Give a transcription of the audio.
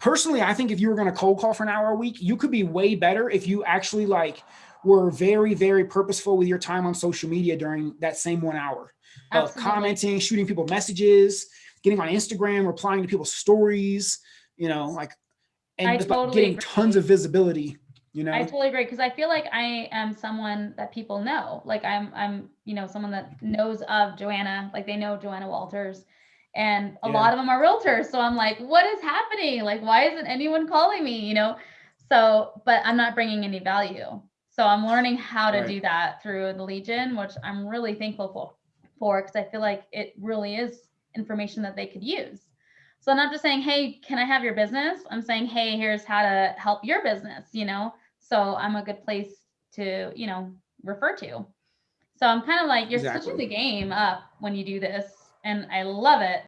personally, I think if you were going to cold call for an hour a week, you could be way better if you actually like were very, very purposeful with your time on social media during that same one hour of commenting, shooting people messages, getting on Instagram, replying to people's stories, you know, like, and I just about totally getting tons of visibility, you know? I totally agree because I feel like I am someone that people know. Like I'm I'm you know someone that knows of Joanna, like they know Joanna Walters. And a Yeah. lot of them are realtors. So I'm like, what is happening? Like why isn't anyone calling me, you know? So, but I'm not bringing any value. So I'm learning how to Right. do that through the Legion, which I'm really thankful for for because I feel like it really is information that they could use. So I'm not just saying, hey, can I have your business? I'm saying, hey, here's how to help your business, you know? So I'm a good place to, you know, refer to. So I'm kind of like, you're switching the game up when you do this. And I love it.